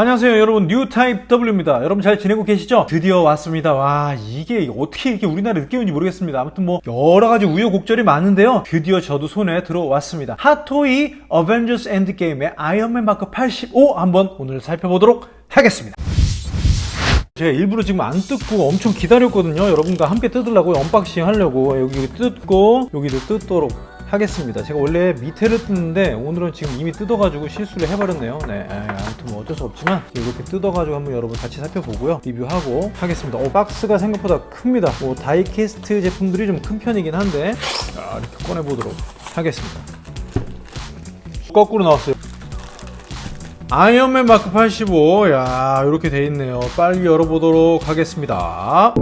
안녕하세요 여러분. 뉴타입 W입니다. 여러분 잘 지내고 계시죠? 드디어 왔습니다. 와 이게 어떻게 이렇게 우리나라에 늦게 온지 모르겠습니다. 아무튼 뭐 여러가지 우여곡절이 많은데요. 드디어 저도 손에 들어왔습니다. 핫토이 어벤져스 엔드게임의 아이언맨 마크 85 한번 오늘 살펴보도록 하겠습니다. 제가 일부러 지금 안 뜯고 엄청 기다렸거든요. 여러분과 함께 뜯으려고 unboxing 하려고. 여기 뜯고 여기도 뜯도록 하겠습니다. 제가 원래 밑에를 뜯는데 오늘은 지금 이미 뜯어가지고 실수를 해버렸네요. 네 아무튼 뭐 어쩔 수 없지만 이렇게 뜯어가지고 한번 여러분 같이 살펴보고요. 리뷰하고 하겠습니다. 오 박스가 생각보다 큽니다. 뭐 die-cast 제품들이 좀 큰 편이긴 한데 자, 이렇게 꺼내보도록 하겠습니다. 거꾸로 나왔어요. 아이언맨 마크 85야 이렇게 돼 있네요. 빨리 열어보도록 하겠습니다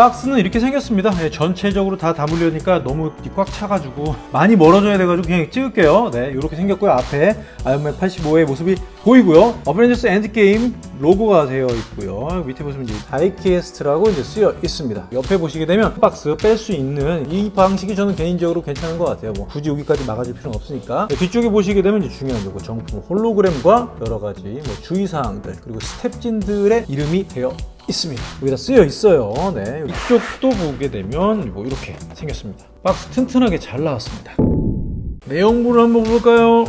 박스는 이렇게 생겼습니다. 네, 전체적으로 다 담으려니까 너무 꽉 차가지고 많이 멀어져야 돼가지고 그냥 찍을게요. 네 이렇게 생겼고요. 앞에 아이언맨 85의 모습이 보이고요. 어벤져스 엔드게임 로고가 되어 있고요. 밑에 보시면 이제 die-cast라고 이제 쓰여 있습니다. 옆에 보시게 되면 박스 뺄 수 있는 이 방식이 저는 개인적으로 괜찮은 것 같아요. 뭐 굳이 여기까지 막아줄 필요는 없으니까. 네, 뒤쪽에 보시게 되면 이제 중요한 거 정품 홀로그램과 여러 가지 뭐 주의사항들 그리고 스태프진들의 이름이 되어 있습니다. 여기다 쓰여 있어요. 네. 이쪽도 보게 되면 뭐 이렇게 생겼습니다. 박스 튼튼하게 잘 나왔습니다. 내용물을 한번 볼까요?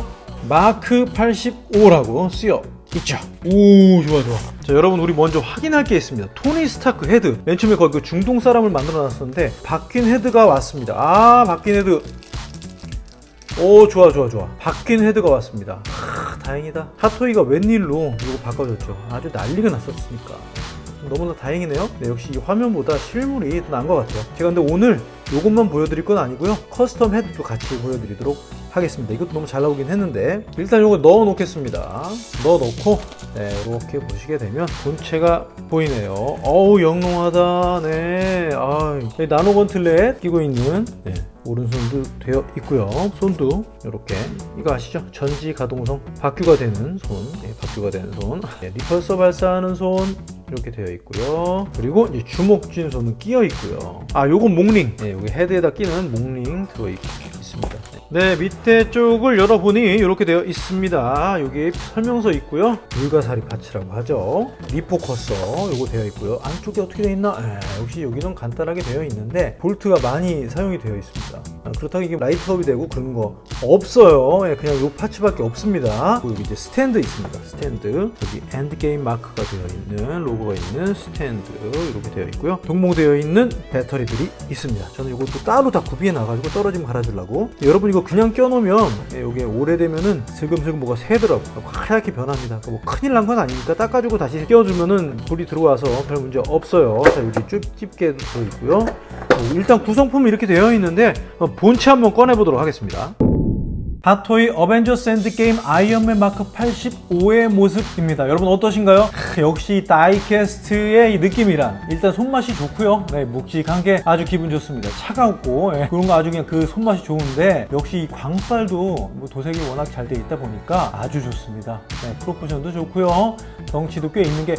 마크 85라고 쓰여 있죠. 오 좋아 좋아. 자 여러분 우리 먼저 확인할 게 있습니다. 토니 스타크 헤드. 맨 처음에 거기 그 중동 사람을 만들어 놨었는데 바뀐 헤드가 왔습니다. 아 바뀐 헤드. 오 좋아 좋아 좋아 바뀐 헤드가 왔습니다 하, 다행이다 핫토이가 웬일로 이거 바꿔줬죠 아주 난리가 났었으니까 너무나 다행이네요. 네, 역시 이 화면보다 실물이 더 나은 것 같아요. 제가 근데 오늘 이것만 보여드릴 건 아니고요. custom head도 같이 보여드리도록 하겠습니다. 이것도 너무 잘 나오긴 했는데 일단 이거 넣어 놓겠습니다. 넣어 놓고 네, 이렇게 보시게 되면 본체가 보이네요. 어우 영롱하다. 네 아, nano gauntlet 끼고 있는 네, 오른손도 되어 있고요. 손도 이렇게. 이거 아시죠? 전지 가동성 바퀴가 되는 손. 네, 바퀴가 되는 손. 네, repulsor 발사하는 손. 이렇게 되어 있고요. 그리고 이제 주먹 쥔 손은 끼어 있고요. 아 요건 목링. 네, 여기 헤드에다 끼는 목링 들어 있 습니다. 네. 밑에 쪽을 열어보니 이렇게 되어 있습니다. 여기 설명서 있고요. 불가사리 파츠라고 하죠. refocuser 요거 되어 있고요. 안쪽에 어떻게 되어 있나? 에, 역시 여기는 간단하게 되어 있는데 볼트가 많이 사용이 되어 있습니다. 아, 그렇다고 이게 light up이 되고 그런 거 없어요. 예, 그냥 요 파츠밖에 없습니다. 그리고 이제 스탠드 있습니다. 스탠드. 여기 엔드게임 마크가 되어 있는 로고가 있는 스탠드 이렇게 되어 있고요. 동봉되어 있는 배터리들이 있습니다. 저는 이것도 따로 다 구비해 놔가지고 떨어지면 갈아주려고 여러분 이거 그냥 껴놓으면 이게 오래되면은 슬금슬금 뭐가 새더라고 하얗게 변합니다. 뭐 큰일 난 건 아니니까 닦아주고 다시 끼워주면은 불이 들어와서 별 문제 없어요. 자 여기 쭉 집게 들어있고요. 일단 구성품이 이렇게 되어 있는데 본체 한번 꺼내 보도록 하겠습니다 핫토이 어벤져스 엔드게임 아이언맨 마크 85의 모습입니다. 여러분 어떠신가요? 역시 다이캐스트의 이 느낌이란 일단 손맛이 좋고요. 네, 묵직한 게 아주 기분 좋습니다. 차가웠고 예, 그런 거 아주 그냥 그 손맛이 좋은데 역시 이 광빨도 뭐 도색이 워낙 잘 돼 있다 보니까 아주 좋습니다. 네, 프로포션도 좋고요. 덩치도 꽤 있는 게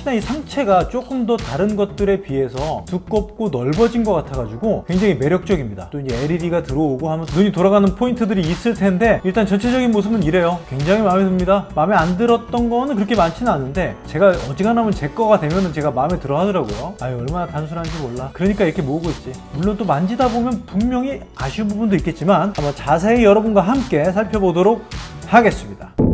특히나 이 상체가 조금 더 다른 것들에 비해서 두껍고 넓어진 것 같아가지고 굉장히 매력적입니다. 또 이제 LED가 들어오고 하면 눈이 돌아가는 포인트들이 있을 텐데 일단 전체적인 모습은 이래요. 굉장히 마음에 듭니다. 마음에 안 들었던 거는 그렇게 많지는 않은데 제가 어지간하면 제 거가 되면은 제가 마음에 들어 하더라고요. 아유 얼마나 단순한지 몰라. 그러니까 이렇게 모으고 있지. 물론 또 만지다 보면 분명히 아쉬운 부분도 있겠지만 한번 자세히 여러분과 함께 살펴보도록 하겠습니다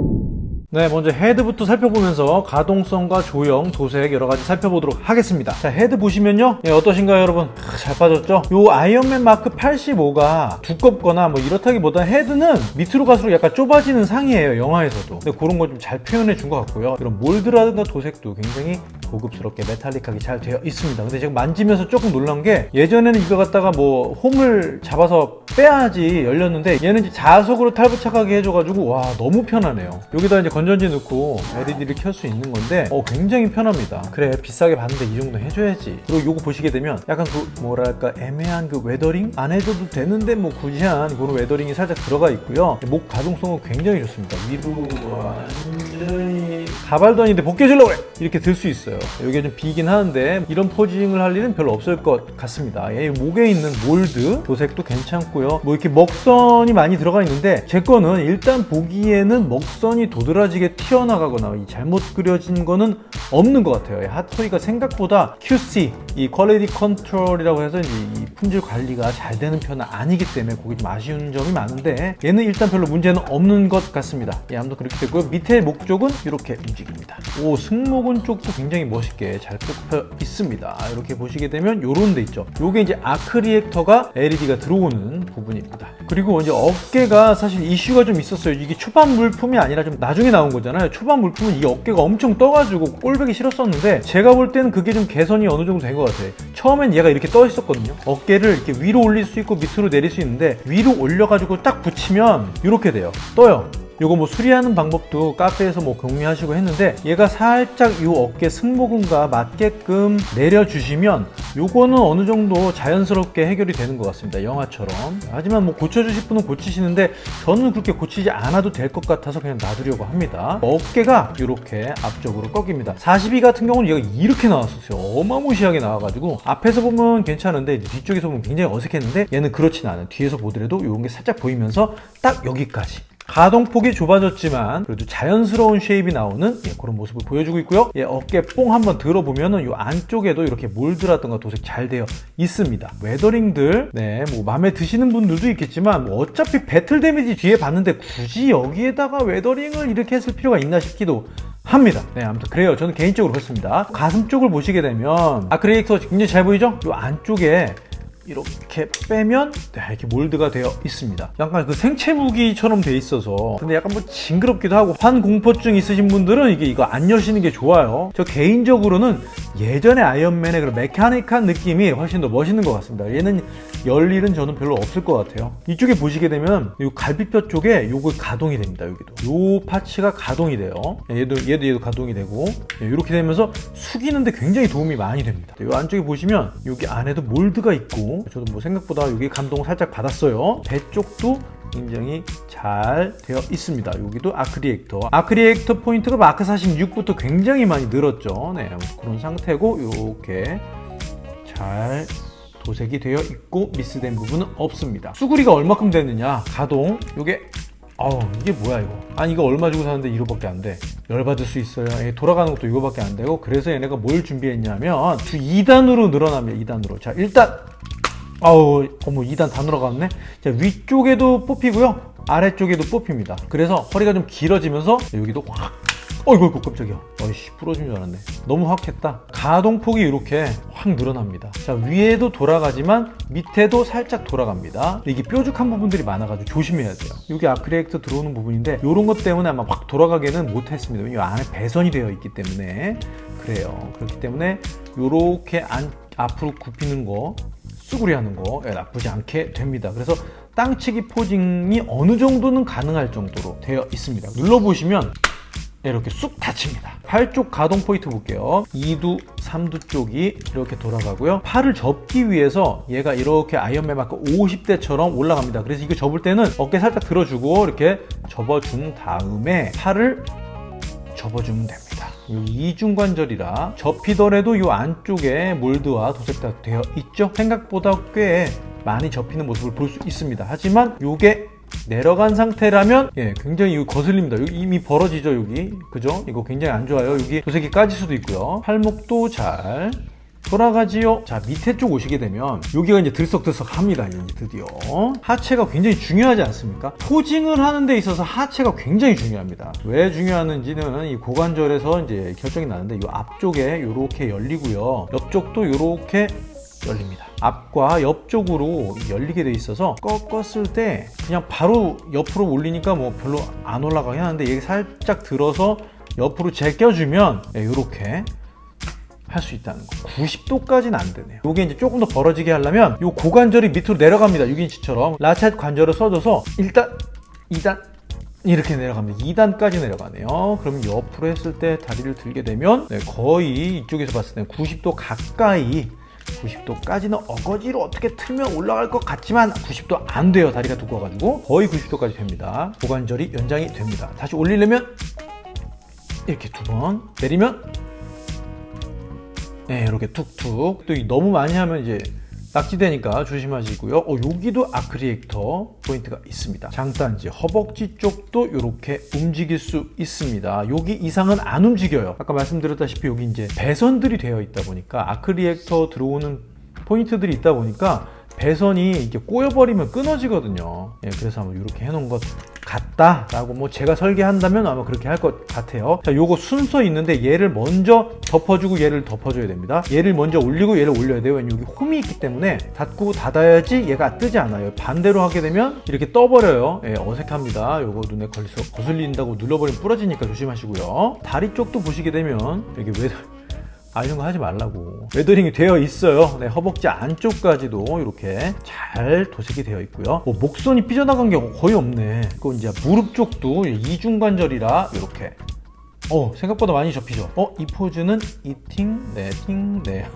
네 먼저 헤드부터 살펴보면서 가동성과 조형, 도색 여러가지 살펴보도록 하겠습니다. 자 헤드 보시면요. 네, 어떠신가요 여러분? 아, 잘 빠졌죠? 요 아이언맨 마크 85가 두껍거나 뭐 이렇다기보다 헤드는 밑으로 갈수록 약간 좁아지는 상이에요 영화에서도. 근데 그런 거좀잘 표현해 준 것 같고요. 이런 몰드라든가 도색도 굉장히 고급스럽게 metallic하게 잘 되어 있습니다. 근데 제가 만지면서 조금 놀란 게 예전에는 이거 갖다가 뭐 홈을 잡아서 빼야지 열렸는데 얘는 이제 자석으로 탈부착하게 해줘가지고 와 너무 편하네요. 여기다 이제 건 전지 넣고 LED를 켤 수 있는 건데 어 굉장히 편합니다. 그래 비싸게 받는데 이 정도 해줘야지. 그리고 요거 보시게 되면 약간 그 뭐랄까 애매한 그 weathering? 안 해줘도 되는데 뭐 굳이 한 그런 weathering이 살짝 들어가 있고요. 목 가동성은 굉장히 좋습니다. 위로 완전히 가발도 아닌데 벗겨주려고 그래! 이렇게 들 수 있어요. 여기가 좀 비긴 하는데 이런 posing을 할 일은 별로 없을 것 같습니다. 예, 목에 있는 몰드 도색도 괜찮고요. 뭐 이렇게 먹선이 많이 들어가 있는데 제 거는 일단 보기에는 먹선이 도드라 지게 튀어나가거나 이 잘못 그려진 거는 없는 것 같아요. 이 핫토이가 생각보다 QC 이 quality control이라고 해서 이 품질 관리가 잘 되는 편은 아니기 때문에 그게 좀 아쉬운 점이 많은데 얘는 일단 별로 문제는 없는 것 같습니다. 예, 아무튼 그렇게 됐고요. 밑에 목 쪽은 이렇게 움직입니다. 오 승모근 쪽도 굉장히 멋있게 잘 뽑혀 있습니다. 이렇게 보시게 되면 요런 데 있죠. 요게 이제 아크 리액터가 LED가 들어오는 부분입니다. 그리고 이제 어깨가 사실 이슈가 좀 있었어요. 이게 초반 물품이 아니라 좀 나중에 나온 거잖아요. 초반 물품은 이 어깨가 엄청 떠가지고 꼴보기 싫었었는데 제가 볼 때는 그게 좀 개선이 어느 정도 된것 같아요 처음엔 얘가 이렇게 떠 있었거든요. 어깨를 이렇게 위로 올릴 수 있고 밑으로 내릴 수 있는데 위로 올려가지고 딱 붙이면 이렇게 돼요. 떠요 요거 뭐 수리하는 방법도 카페에서 뭐 공유하시고 했는데 얘가 살짝 요 어깨 승모근과 맞게끔 내려주시면 요거는 어느 정도 자연스럽게 해결이 되는 것 같습니다 영화처럼. 하지만 뭐 고쳐주실 분은 고치시는데 저는 그렇게 고치지 않아도 될 것 같아서 그냥 놔두려고 합니다. 어깨가 이렇게 앞쪽으로 꺾입니다. 42 같은 경우는 얘가 이렇게 나왔었어요. 어마무시하게 나와가지고 앞에서 보면 괜찮은데 뒤쪽에서 보면 굉장히 어색했는데 얘는 그렇진 않아요. 뒤에서 보더라도 요런 게 살짝 보이면서 딱 여기까지 가동폭이 좁아졌지만 그래도 자연스러운 shape이 나오는 예, 그런 모습을 보여주고 있고요 예, 어깨 뽕 한번 들어보면 은 이 안쪽에도 이렇게 몰드라든가 도색 잘 되어 있습니다 weathering들 네, 뭐 마음에 드시는 분들도 있겠지만 뭐 어차피 battle damage 뒤에 봤는데 굳이 여기에다가 weathering을 이렇게 했을 필요가 있나 싶기도 합니다. 네, 아무튼 그래요. 저는 개인적으로 그렇습니다. 가슴 쪽을 보시게 되면 arc reactor 굉장히 잘 보이죠? 이 안쪽에 이렇게 빼면 네, 이렇게 몰드가 되어 있습니다. 약간 그 생체 무기처럼 돼 있어서. 근데 약간 뭐 징그럽기도 하고. 환공포증 있으신 분들은 이게 이거 안 여시는 게 좋아요. 저 개인적으로는 예전에 아이언맨의 그런 메카닉한 느낌이 훨씬 더 멋있는 것 같습니다. 얘는 열 일은 저는 별로 없을 것 같아요. 이쪽에 보시게 되면 이 갈비뼈 쪽에 요거 가동이 됩니다 여기도. 요 parts가 가동이 돼요. 얘도 얘도 얘도 가동이 되고. 이렇게 되면서 숙이는데 굉장히 도움이 많이 됩니다. 이 안쪽에 보시면 여기 안에도 몰드가 있고 저도 뭐 생각보다 여기 감동 살짝 받았어요. 배 쪽도 굉장히 잘 되어 있습니다. 여기도 arc reactor. arc reactor 포인트가 마크 46부터 굉장히 많이 늘었죠. 네 그런 상태고 이렇게 잘 도색이 되어 있고 미스된 부분은 없습니다. 수구리가 얼마큼 되느냐? 가동. 요게 어우 이게 뭐야 이거? 아니 이거 얼마 주고 사는데 이거밖에 안돼. 열받을 수 있어요. 예, 돌아가는 것도 이거밖에 안 되고 그래서 얘네가 뭘 준비했냐면 주 2단으로 늘어납니다 2단으로. 자 일단 아우 어머 2단 다 늘어갔네. 자 위쪽에도 뽑히고요. 아래쪽에도 뽑힙니다. 그래서 허리가 좀 길어지면서 여기도 확 어이구 깜짝이야. 어이씨 부러진 줄 알았네. 너무 확 했다. 가동폭이 이렇게 확 늘어납니다. 자 위에도 돌아가지만 밑에도 살짝 돌아갑니다. 이게 뾰족한 부분들이 많아가지고 조심해야 돼요. 여기 아크릴렉트 들어오는 부분인데 이런 것 때문에 아마 확 돌아가게는 못했습니다. 왜냐면 안에 배선이 되어 있기 때문에 그래요. 그렇기 때문에 이렇게 안, 앞으로 굽히는 거 쭈구리 하는 거 예, 나쁘지 않게 됩니다. 그래서 땅치기 포징이 어느 정도는 가능할 정도로 되어 있습니다. 눌러보시면 이렇게 쑥 닫힙니다. 팔쪽 가동 포인트 볼게요. 2두 3두 쪽이 이렇게 돌아가고요. 팔을 접기 위해서 얘가 이렇게 아이언맨 마크 50대처럼 올라갑니다. 그래서 이거 접을 때는 어깨 살짝 들어주고 이렇게 접어준 다음에 팔을 접어주면 됩니다. 이중관절이라 접히더라도 이 안쪽에 몰드와 도색 다 되어 있죠? 생각보다 꽤 많이 접히는 모습을 볼 수 있습니다. 하지만 이게 내려간 상태라면 예, 굉장히 거슬립니다. 여기 이미 벌어지죠 여기. 그죠? 이거 굉장히 안 좋아요. 여기 도색이 까질 수도 있고요. 팔목도 잘 돌아가지요. 자 밑에 쪽 오시게 되면 여기가 이제 들썩들썩 합니다 이제 드디어. 하체가 굉장히 중요하지 않습니까? 포징을 하는 데 있어서 하체가 굉장히 중요합니다. 왜 중요하는지는 이 고관절에서 이제 결정이 나는데 이 앞쪽에 이렇게 열리고요. 옆쪽도 이렇게 열립니다 앞과 옆쪽으로 열리게 돼 있어서 꺾었을 때 그냥 바로 옆으로 올리니까 뭐 별로 안 올라가긴 하는데 이게 살짝 들어서 옆으로 제껴주면 이렇게 할 수 있다는 거. 90도까지는 안 되네요. 이게 이제 조금 더 벌어지게 하려면 이 고관절이 밑으로 내려갑니다. 6인치처럼. 라쳇 관절을 써줘서 일단 2단 이렇게 내려갑니다. 2단까지 내려가네요. 그럼 옆으로 했을 때 다리를 들게 되면 네, 거의 이쪽에서 봤을 때 90도 가까이 90도까지는 어거지로 어떻게 틀면 올라갈 것 같지만 90도 안 돼요. 다리가 두꺼워가지고 거의 90도까지 됩니다. 고관절이 연장이 됩니다. 다시 올리려면 이렇게 두 번 내리면 네, 이렇게 툭툭. 또 너무 많이 하면 이제 낙지되니까 조심하시고요. 어, 여기도 아크리에이터 포인트가 있습니다. 장단지, 허벅지 쪽도 이렇게 움직일 수 있습니다. 여기 이상은 안 움직여요. 아까 말씀드렸다시피 여기 이제 배선들이 되어 있다 보니까 아크리에이터 들어오는 포인트들이 있다 보니까 배선이 이렇게 꼬여버리면 끊어지거든요. 예, 그래서 한번 이렇게 해놓은 것 같다 라고 뭐 제가 설계한다면 아마 그렇게 할 것 같아요. 자, 요거 순서 있는데 얘를 먼저 덮어주고 얘를 덮어줘야 됩니다. 얘를 먼저 올리고 얘를 올려야 돼요. 왜냐면 여기 홈이 있기 때문에 닫고 닫아야지 얘가 뜨지 않아요. 반대로 하게 되면 이렇게 떠버려요. 예, 어색합니다. 요거 눈에 걸려서 거슬린다고 눌러버리면 부러지니까 조심하시고요. 다리 쪽도 보시게 되면 여기 왜 아 이런 거 하지 말라고. weathering이 되어 있어요. 네, 허벅지 안쪽까지도 이렇게 잘 도색이 되어 있고요. 뭐 먹선이 삐져나간 게 거의 없네. 그건 이제 무릎 쪽도 이중관절이라 이렇게. 어 생각보다 많이 접히죠? 어 이 포즈는 이팅 네팅 네.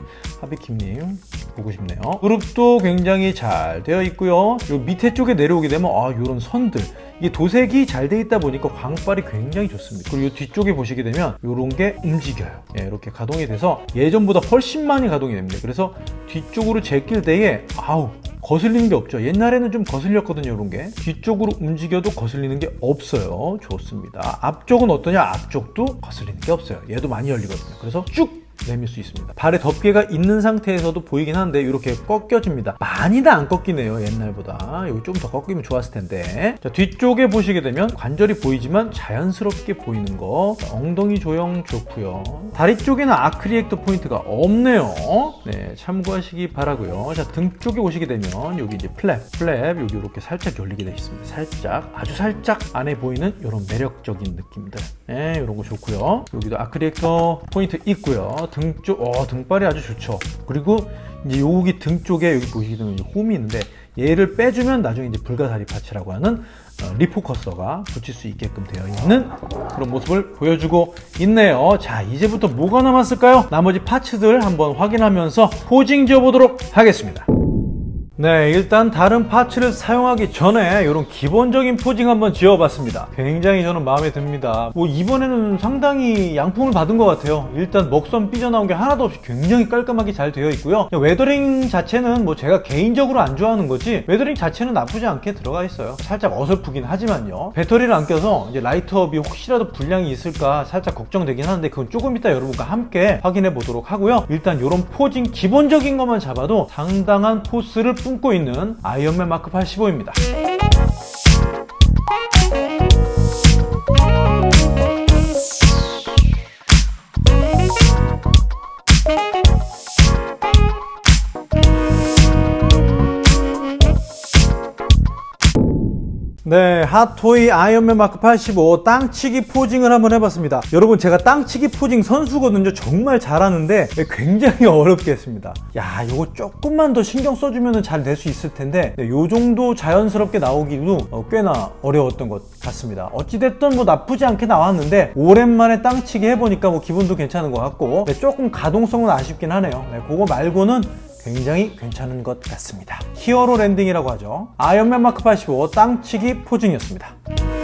하비킴님 보고 싶네요. 무릎도 굉장히 잘 되어 있고요. 요 밑에 쪽에 내려오게 되면 아 요런 선들 이게 도색이 잘 돼 있다 보니까 광발이 굉장히 좋습니다. 그리고 이 뒤쪽에 보시게 되면 요런 게 움직여요. 예, 이렇게 가동이 돼서 예전보다 훨씬 많이 가동이 됩니다. 그래서 뒤쪽으로 제낄 때에 아우 거슬리는 게 없죠. 옛날에는 좀 거슬렸거든요 이런 게. 뒤쪽으로 움직여도 거슬리는 게 없어요. 좋습니다. 앞쪽은 어떠냐? 앞쪽도 거슬리는 게 없어요. 얘도 많이 열리거든요. 그래서 쭉 내밀 수 있습니다. 발에 덮개가 있는 상태에서도 보이긴 하는데 이렇게 꺾여집니다. 많이 다안 꺾이네요 옛날보다. 여기 좀 더 꺾이면 좋았을 텐데. 자 뒤쪽에 보시게 되면 관절이 보이지만 자연스럽게 보이는 거. 엉덩이 조형 좋고요. 다리 쪽에는 arc reactor 포인트가 없네요. 네 참고하시기 바라고요. 자 등 쪽에 보시게 되면 여기 이제 flap flap 여기 이렇게 살짝 열리게 되어 있습니다. 살짝 아주 살짝 안에 보이는 이런 매력적인 느낌들. 네 이런 거 좋고요. 여기도 arc reactor 포인트 있고요 등쪽 어 등발이 아주 좋죠. 그리고 이제 여기 등 쪽에 여기 보시게 되면 홈이 있는데 얘를 빼주면 나중에 이제 불가사리 parts라고 하는 어, refocuser가 붙일 수 있게끔 되어 있는 그런 모습을 보여주고 있네요. 자 이제부터 뭐가 남았을까요? 나머지 parts들 한번 확인하면서 posing 지어보도록 하겠습니다 네 일단 다른 parts를 사용하기 전에 이런 기본적인 posing 한번 지어봤습니다. 굉장히 저는 마음에 듭니다. 뭐 이번에는 상당히 양품을 받은 것 같아요. 일단 먹선 삐져나온 게 하나도 없이 굉장히 깔끔하게 잘 되어 있고요. weathering 자체는 뭐 제가 개인적으로 안 좋아하는 거지 weathering 자체는 나쁘지 않게 들어가 있어요. 살짝 어설프긴 하지만요. 배터리를 안 껴서 이제 light up이 혹시라도 불량이 있을까 살짝 걱정되긴 하는데 그건 조금 이따 여러분과 함께 확인해 보도록 하고요. 일단 이런 posing 기본적인 것만 잡아도 상당한 force를 품고 있는 아이언맨 마크 85입니다. 네, 핫토이 아이언맨 마크 85 땅치기 posing을 한번 해봤습니다. 여러분 제가 땅치기 posing 선수거든요. 정말 잘하는데 굉장히 어렵게 했습니다. 야, 이거 조금만 더 신경 써주면 잘 될 수 있을 텐데 네, 요 정도 자연스럽게 나오기도 어, 꽤나 어려웠던 것 같습니다. 어찌됐든 뭐 나쁘지 않게 나왔는데 오랜만에 땅치기 해보니까 뭐 기분도 괜찮은 것 같고 네, 조금 가동성은 아쉽긴 하네요. 네, 그거 말고는 굉장히 괜찮은 것 같습니다. hero landing이라고 하죠. 아이언맨 마크 85 땅치기 posing이었습니다.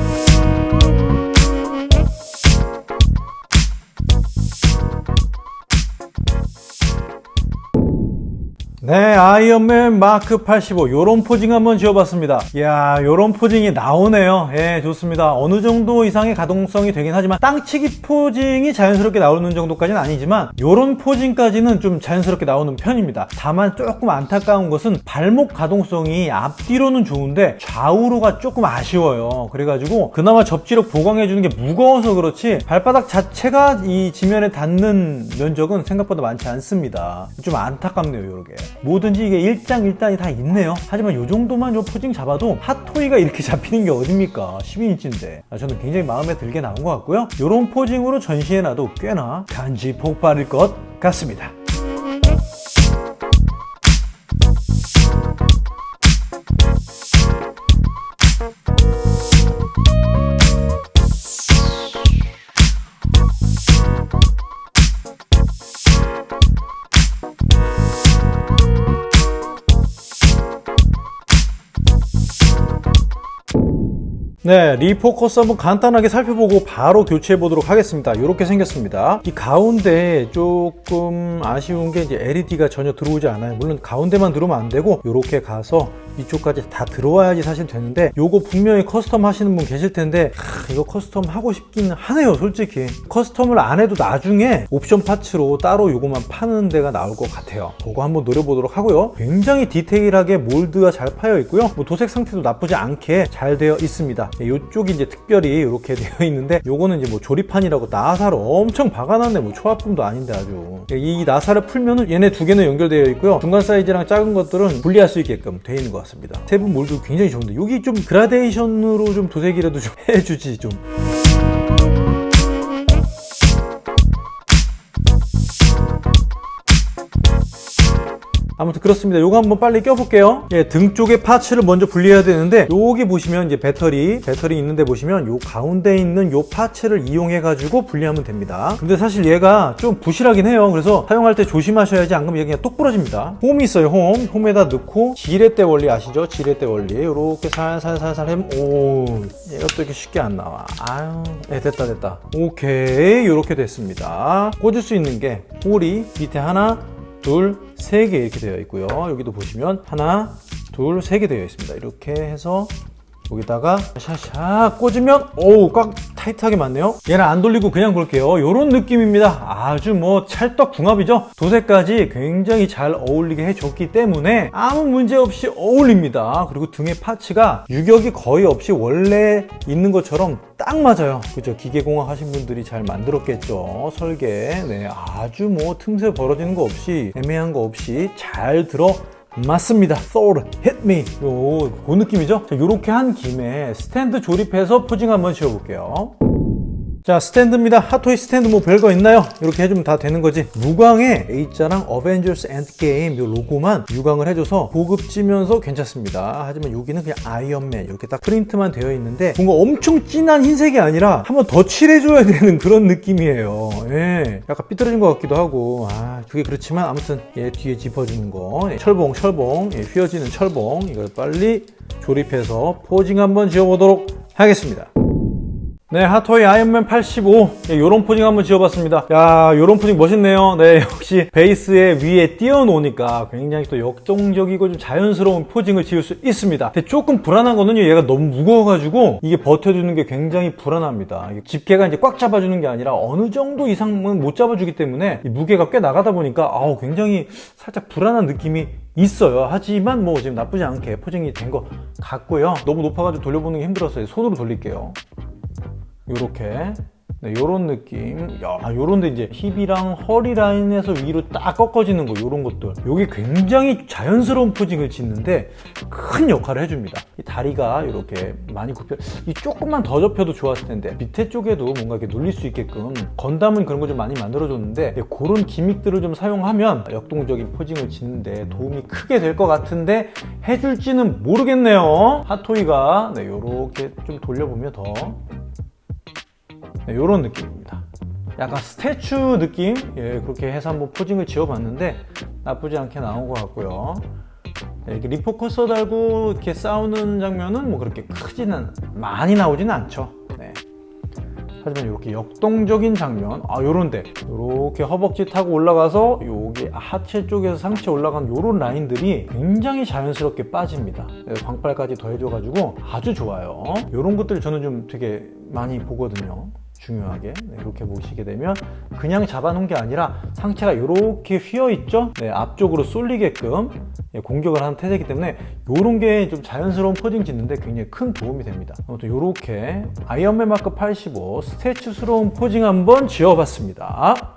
네 아이언맨 마크 85 요런 포징 한번 지어봤습니다. 이야 요런 포징이 나오네요. 예 좋습니다. 어느 정도 이상의 가동성이 되긴 하지만 땅치기 포징이 자연스럽게 나오는 정도까지는 아니지만 요런 포징까지는 좀 자연스럽게 나오는 편입니다. 다만 조금 안타까운 것은 발목 가동성이 앞뒤로는 좋은데 좌우로가 조금 아쉬워요. 그래가지고 그나마 접지력 보강해주는 게 무거워서 그렇지 발바닥 자체가 이 지면에 닿는 면적은 생각보다 많지 않습니다. 좀 안타깝네요 요렇게 뭐든지 이게 일장일단이 다 있네요. 하지만 이 정도만 요 포징 잡아도 핫토이가 이렇게 잡히는 게 어딥니까? 12인치인데. 아, 저는 굉장히 마음에 들게 나온 것 같고요. 이런 포징으로 전시해놔도 꽤나 간지 폭발일 것 같습니다 네, refocus 한번 간단하게 살펴보고 바로 교체해 보도록 하겠습니다. 이렇게 생겼습니다. 이 가운데 조금 아쉬운 게 이제 LED가 전혀 들어오지 않아요. 물론 가운데만 들어오면 안 되고 이렇게 가서 이쪽까지 다 들어와야지 사실 되는데 요거 분명히 custom 하시는 분 계실 텐데 하, 이거 custom 하고 싶긴 하네요 솔직히. custom을 안 해도 나중에 옵션 parts로 따로 요거만 파는 데가 나올 것 같아요. 그거 한번 노려보도록 하고요. 굉장히 디테일하게 몰드가 잘 파여 있고요. 뭐 도색 상태도 나쁘지 않게 잘 되어 있습니다. 이쪽이 이제 특별히 이렇게 되어 있는데 요거는 이제 뭐 조립판이라고 나사를 엄청 박아놨네. 뭐 초합품도 아닌데 아주. 이 나사를 풀면은 얘네 두 개는 연결되어 있고요. 중간 사이즈랑 작은 것들은 분리할 수 있게끔 되어 있는 것 같습니다. 세부 몰드 굉장히 좋은데 여기 좀 그라데이션으로 좀 도색이라도 좀 해주지 좀 아무튼 그렇습니다. 요거 한번 빨리 껴볼게요. 예, 등 쪽에 parts를 먼저 분리해야 되는데 여기 보시면 이제 배터리, 배터리 있는데 보시면 요 가운데 있는 요 parts를 이용해 가지고 분리하면 됩니다. 근데 사실 얘가 좀 부실하긴 해요. 그래서 사용할 때 조심하셔야지 안 그러면 얘가 그냥 똑 부러집니다. 홈이 있어요. 홈. 홈에다 넣고 지렛대 원리 아시죠? 지렛대 원리. 요렇게 살살살살 햄. 오, 얘가 또 이렇게 쉽게 안 나와. 아유, 네, 됐다 됐다. 오케이, 요렇게 됐습니다. 꽂을 수 있는 게 홀이 밑에 하나, 둘, 세 개 이렇게 되어 있고요. 여기도 보시면 하나, 둘, 세 개 되어 있습니다. 이렇게 해서 여기다가 샤샤 꽂으면 오우 꽉 타이트하게 맞네요. 얘는 안 돌리고 그냥 볼게요. 이런 느낌입니다. 아주 뭐 찰떡 궁합이죠? 도색까지 굉장히 잘 어울리게 해줬기 때문에 아무 문제 없이 어울립니다. 그리고 등의 파츠가 유격이 거의 없이 원래 있는 것처럼 딱 맞아요. 그죠? 기계공학 하신 분들이 잘 만들었겠죠? 설계. 네 아주 뭐 틈새 벌어지는 거 없이 애매한 거 없이 잘 들어 맞습니다. Hit me. 요, 그 느낌이죠? 자, 요렇게 한 김에 스탠드 조립해서 posing 한번 씌워볼게요. 자 스탠드입니다. 핫토이 스탠드 뭐 별거 있나요? 이렇게 해주면 다 되는 거지. 무광에 A자랑 어벤져스 엔드게임 요 로고만 유광을 해줘서 고급지면서 괜찮습니다. 하지만 여기는 그냥 아이언맨 이렇게 딱 프린트만 되어 있는데 뭔가 엄청 진한 흰색이 아니라 한번 더 칠해줘야 되는 그런 느낌이에요. 예, 약간 삐뚤어진 것 같기도 하고. 아 그게 그렇지만 아무튼 얘 뒤에 집어주는 거. 예, 철봉 철봉. 예, 휘어지는 철봉. 이걸 빨리 조립해서 posing 한번 지어보도록 하겠습니다 네, 핫토이 아이언맨 85 예, 요런 posing 한번 지어봤습니다. 야 요런 posing 멋있네요. 네 역시 베이스에 위에 띄워놓으니까 굉장히 또 역동적이고 좀 자연스러운 posing을 지을 수 있습니다. 근데 조금 불안한 거는요 얘가 너무 무거워가지고 이게 버텨주는 게 굉장히 불안합니다. 집게가 이제 꽉 잡아주는 게 아니라 어느 정도 이상은 못 잡아주기 때문에 무게가 꽤 나가다 보니까 아우 굉장히 살짝 불안한 느낌이 있어요. 하지만 뭐 지금 나쁘지 않게 포징이 된 것 같고요. 너무 높아가지고 돌려보는 게 힘들었어요 손으로 돌릴게요 요렇게. 네, 요런 느낌. 야 요런데 이제 힙이랑 허리 라인에서 위로 딱 꺾어지는 거 요런 것들. 요게 굉장히 자연스러운 포징을 짓는데 큰 역할을 해줍니다. 이 다리가 이렇게 많이 굽혀 이 조금만 더 접혀도 좋았을 텐데 밑에 쪽에도 뭔가 이렇게 눌릴 수 있게끔 건담은 그런 거좀 많이 만들어 줬는데 네, 그런 기믹들을 좀 사용하면 역동적인 포징을 짓는데 도움이 크게 될 것 같은데 해줄지는 모르겠네요. 핫토이가 네, 요렇게 좀 돌려보면 더 네, 이런 느낌입니다. 약간 스태츄 느낌? 예, 그렇게 해서 한번 포징을 지어봤는데 나쁘지 않게 나온 것 같고요. 네, 이렇게 리포커서 달고 이렇게 싸우는 장면은 뭐 그렇게 크지는 많이 나오지는 않죠. 네. 하지만 이렇게 역동적인 장면. 아 요런데. 이렇게 허벅지 타고 올라가서 여기 하체 쪽에서 상체 올라간 요런 라인들이 굉장히 자연스럽게 빠집니다. 네, 광팔까지 더해줘 가지고 아주 좋아요. 요런 것들 저는 좀 되게 많이 보거든요 중요하게 네, 이렇게 보시게 되면 그냥 잡아놓은 게 아니라 상체가 이렇게 휘어 있죠? 네, 앞쪽으로 쏠리게끔 예, 공격을 하는 태세이기 때문에 이런 게 좀 자연스러운 포징 짓는데 굉장히 큰 도움이 됩니다. 아무튼 이렇게 아이언맨 마크 85 스태츄스러운 포징 한번 지어봤습니다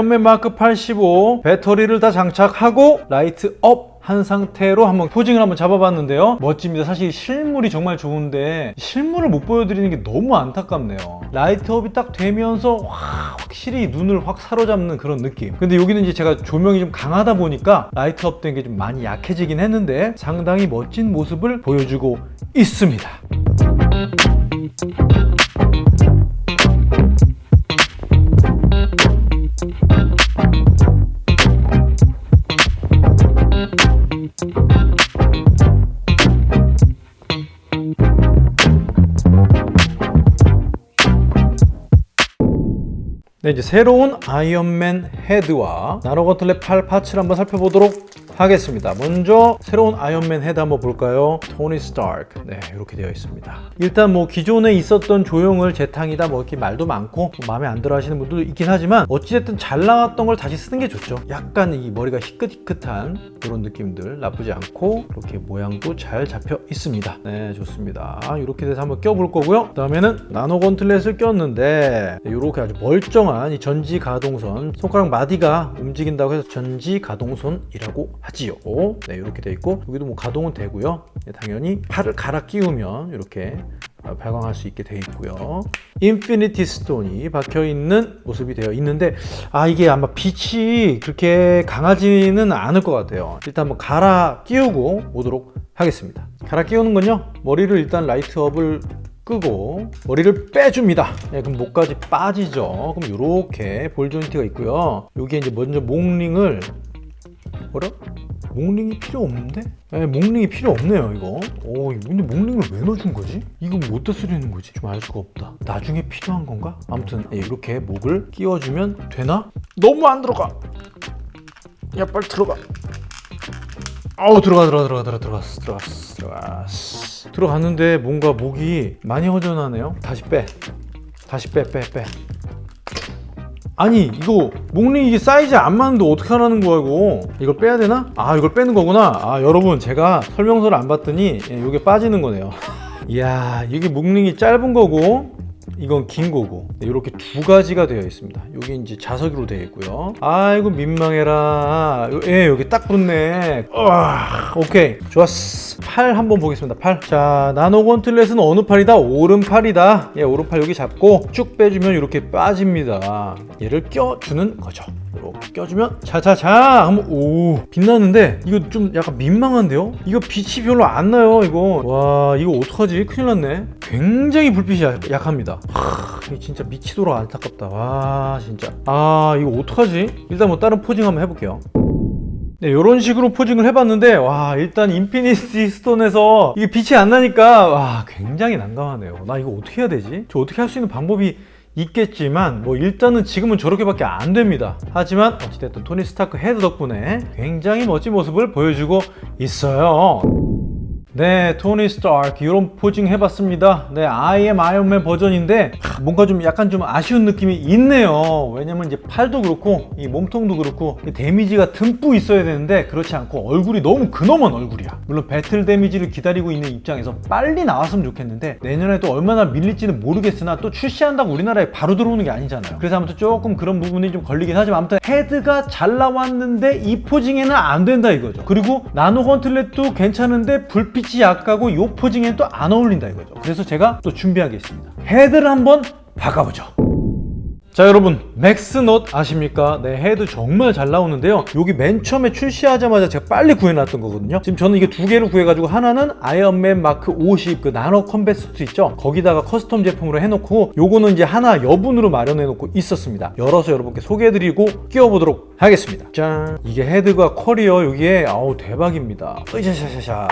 아이언맨 마크 85 배터리를 다 장착하고 light up한 상태로 한번 posing을 한번 잡아봤는데요. 멋집니다. 사실 실물이 정말 좋은데 실물을 못 보여드리는 게 너무 안타깝네요. light up이 딱 되면서 와, 확실히 눈을 확 사로잡는 그런 느낌. 근데 여기는 이제 제가 조명이 좀 강하다 보니까 light up 된 게 좀 많이 약해지긴 했는데 상당히 멋진 모습을 보여주고 있습니다 네, 이제 새로운 아이언맨 헤드와 나노건틀렛 팔 parts를 한번 살펴보도록 하겠습니다. 먼저 새로운 아이언맨 헤드 한번 볼까요? 토니 스타크. 네, 이렇게 되어 있습니다. 일단 뭐 기존에 있었던 조형을 재탕이다 뭐 이렇게 말도 많고 뭐 마음에 안 들어 하시는 분들도 있긴 하지만 어찌됐든 잘 나왔던 걸 다시 쓰는 게 좋죠. 약간 이 머리가 희끗희끗한 이런 느낌들 나쁘지 않고 이렇게 모양도 잘 잡혀 있습니다. 네, 좋습니다. 이렇게 돼서 한번 껴볼 거고요. 그 다음에는 나노 건틀렛을 꼈는데 이렇게 아주 멀쩡한 이 전지 가동손 손가락 마디가 움직인다고 해서 전지 가동손이라고 하지요. 네, 이렇게 돼 있고 여기도 뭐 가동은 되고요. 네, 당연히 팔을 갈아 끼우면 이렇게 발광할 수 있게 되어 있고요. 인피니티 스톤이 박혀 있는 모습이 되어 있는데 아 이게 아마 빛이 그렇게 강하지는 않을 것 같아요. 일단 한번 갈아 끼우고 오도록 하겠습니다. 갈아 끼우는 건요. 머리를 일단 light up을 끄고 머리를 빼줍니다. 네, 그럼 목까지 빠지죠. 그럼 이렇게 ball joint가 있고요. 여기에 이제 먼저 목링을 뭐라? 목링이 필요 없는데? 네, 목링이 필요 없네요 이거 오 근데 목링을 왜 넣어준 거지? 이거 뭐 어디다 쓰려는 거지? 좀 알 수가 없다 나중에 필요한 건가? 아무튼 네, 이렇게 목을 끼워주면 되나? 너무 안 들어가 야 빨리 들어가 아우 들어가 들어가 들어가 들어가 들어갔어 들어갔어 들어갔어 들어갔는데 뭔가 목이 많이 허전하네요 다시 빼 다시 빼 빼빼 아니 이거 목링 이게 사이즈 안 맞는데 어떻게 하라는 거야 이거? 이걸 빼야 되나? 아 이걸 빼는 거구나. 아 여러분 제가 설명서를 안 봤더니 예, 이게 빠지는 거네요. 이야 이게 목링이 짧은 거고 이건 긴 거고. 이렇게 두 가지가 되어 있습니다. 여기 이제 자석으로 되어 있고요. 아이고 민망해라. 예 여기 딱 붙네. 우와, 오케이. 좋았어. 팔 한번 보겠습니다 팔자 나노 건틀렛은 어느 팔이다? 오른팔이다. 예 오른팔 여기 잡고 쭉 빼주면 이렇게 빠집니다. 얘를 껴주는 거죠. 이렇게 껴주면 자자자 한번 오. 빛나는데 이거 좀 약간 민망한데요? 이거 빛이 별로 안 나요 이거. 와 이거 어떡하지? 큰일 났네. 굉장히 불빛이 약- 약합니다 하, 이거 진짜 미치도록 안타깝다. 와 진짜. 아 이거 어떡하지? 일단 뭐 다른 posing 한번 해볼게요. 네, 이런 식으로 posing을 해봤는데 와 일단 인피니티 스톤에서 이게 빛이 안 나니까 와 굉장히 난감하네요. 나 이거 어떻게 해야 되지? 저 어떻게 할 수 있는 방법이 있겠지만 뭐 일단은 지금은 저렇게밖에 안 됩니다. 하지만 어찌됐든 토니 스타크 헤드 덕분에 굉장히 멋진 모습을 보여주고 있어요 네, 토니 스타크 이런 posing 해봤습니다. 네, am 아이언맨 버전인데 하, 뭔가 좀 약간 좀 아쉬운 느낌이 있네요. 왜냐면 이제 팔도 그렇고 이 몸통도 그렇고 이 damage가 듬뿍 있어야 되는데 그렇지 않고 얼굴이 너무 근엄한 얼굴이야. 물론 battle damage를 기다리고 있는 입장에서 빨리 나왔으면 좋겠는데 내년에 또 얼마나 밀릴지는 모르겠으나 또 출시한다고 우리나라에 바로 들어오는 게 아니잖아요. 그래서 아무튼 조금 그런 부분이 좀 걸리긴 하지만 아무튼 헤드가 잘 나왔는데 이 posing에는 안 된다 이거죠. 그리고 나노 건틀렛도 괜찮은데 불빛 이 약하고 이 posing에는 또 안 어울린다 이거죠. 그래서 제가 또 준비하겠습니다. 헤드를 한번 바꿔보죠. 자 여러분 맥스넛 아십니까? 네 헤드 정말 잘 나오는데요. 여기 맨 처음에 출시하자마자 제가 빨리 구해놨던 거거든요. 지금 저는 이게 두 개를 구해가지고 하나는 아이언맨 마크 50 그 nano combat suit 있죠? 거기다가 custom 제품으로 해놓고 요거는 이제 하나 여분으로 마련해놓고 있었습니다. 열어서 여러분께 소개해드리고 끼워보도록 하겠습니다. 짠! 이게 헤드가 퀄이요. 여기에 아우 대박입니다. 으샤샤샤샤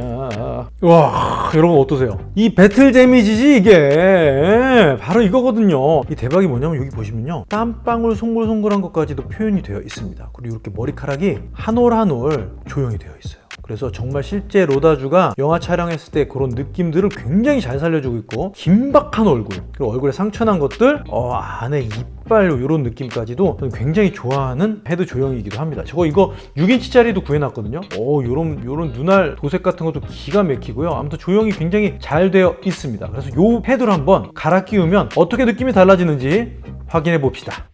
자, 와 여러분 어떠세요? 이 battle damage지 이게 예, 바로 이거거든요. 이 대박이 뭐냐면 여기 보시면요, 땀방울 송글송글한 것까지도 표현이 되어 있습니다. 그리고 이렇게 머리카락이 한 올 한 올 조형이 되어 있어요. 그래서 정말 실제 로다주가 영화 촬영했을 때 그런 느낌들을 굉장히 잘 살려주고 있고 긴박한 얼굴 그리고 얼굴에 상처난 것들 어, 안에 이빨 이런 느낌까지도 저는 굉장히 좋아하는 헤드 조형이기도 합니다. 저거 이거 6인치짜리도 구해놨거든요. 어, 요런 요런 눈알 도색 같은 것도 기가 막히고요. 아무튼 조형이 굉장히 잘 되어 있습니다. 그래서 요 헤드를 한번 갈아 끼우면 어떻게 느낌이 달라지는지 확인해 봅시다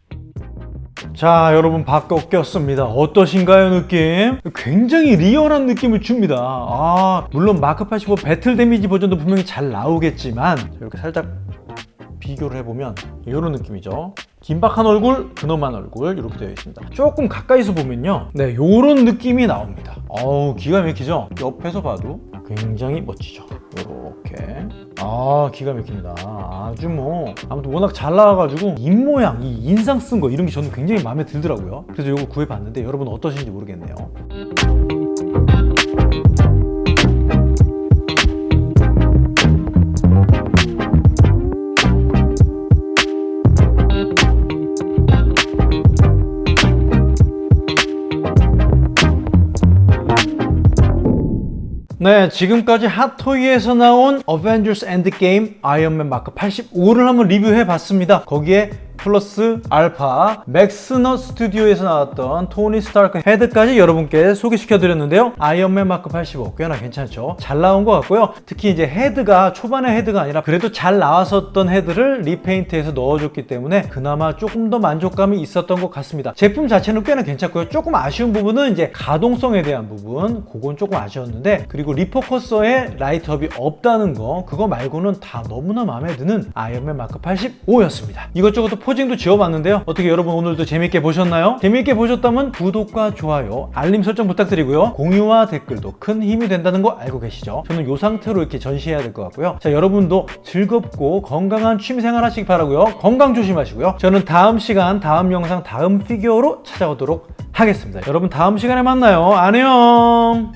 자 여러분 바꿔 꼈습니다. 어떠신가요 느낌? 굉장히 리얼한 느낌을 줍니다. 아 물론 마크 85 배틀 데미지 버전도 분명히 잘 나오겠지만 자, 이렇게 살짝 비교를 해보면 이런 느낌이죠. 긴박한 얼굴, 근엄한 얼굴 이렇게 되어 있습니다. 조금 가까이서 보면요. 네 이런 느낌이 나옵니다. 어우 기가 막히죠? 옆에서 봐도 굉장히 멋지죠. 이렇게. 아 기가 막힙니다. 아주 뭐 아무튼 워낙 잘 나와가지고 입모양 이 인상 쓴 거 이런 게 저는 굉장히 마음에 들더라고요. 그래서 이거 구해봤는데 여러분 어떠신지 모르겠네요 네, 지금까지 핫토이에서 나온 어벤져스 엔드게임 아이언맨 마크 85를 한번 리뷰해 봤습니다. 거기에 플러스 알파 맥스너 스튜디오에서 나왔던 토니 스타크 헤드까지 여러분께 소개시켜 드렸는데요. 아이언맨 마크 85 꽤나 괜찮죠? 잘 나온 것 같고요. 특히 이제 헤드가 초반의 헤드가 아니라 그래도 잘 나왔었던 헤드를 repaint해서 넣어줬기 때문에 그나마 조금 더 만족감이 있었던 것 같습니다. 제품 자체는 꽤나 괜찮고요. 조금 아쉬운 부분은 이제 가동성에 대한 부분 그건 조금 아쉬웠는데 그리고 repulsor에 light up이 없다는 거 그거 말고는 다 너무나 마음에 드는 아이언맨 마크 85였습니다. 이것저것 posing도 지어봤는데요. 어떻게 여러분 오늘도 재밌게 보셨나요? 재밌게 보셨다면 구독과 좋아요 알림 설정 부탁드리고요. 공유와 댓글도 큰 힘이 된다는 거 알고 계시죠? 저는 이 상태로 이렇게 전시해야 될 것 같고요. 자 여러분도 즐겁고 건강한 취미생활 하시기 바라고요. 건강 조심하시고요. 저는 다음 시간 다음 영상 다음 피규어로 찾아오도록 하겠습니다. 여러분 다음 시간에 만나요. 안녕